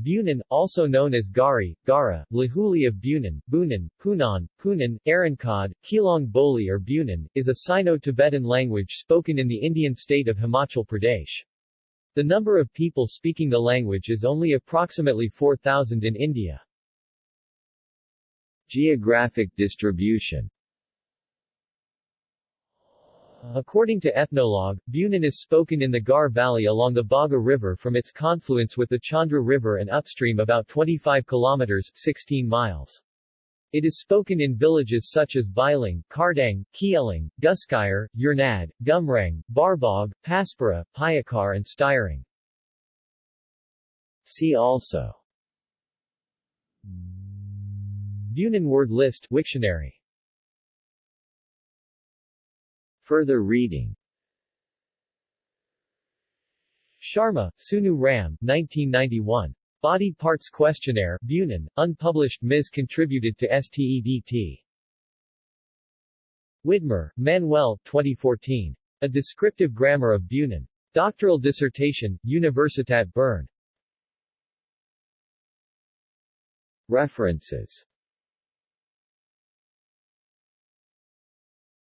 Bunan, also known as Gari, Gara, Lahuli of Bunan, Bunan, Punan, Punan, Arankad, Keylong Boli or Bunan, is a Sino-Tibetan language spoken in the Indian state of Himachal Pradesh. The number of people speaking the language is only approximately 4,000 in India. Geographic distribution According to Ethnologue, Bunan is spoken in the Gahr Valley along the Bhaga River from its confluence with the Chandra River and upstream about 25 kilometers 16 miles. It is spoken in villages such as Biling, Kardang, Kieling, Guskayar, Yernad, Gumrang, Barbog, Paspara, Payakar and Styring. See also Bunan word list Wiktionary Further reading Sharma, Sunu Ram 1991. Body Parts Questionnaire, Bunan, unpublished Ms. contributed to STEDT. Widmer, Manuel 2014. A Descriptive Grammar of Bunan. Doctoral dissertation, Universitat Bern. References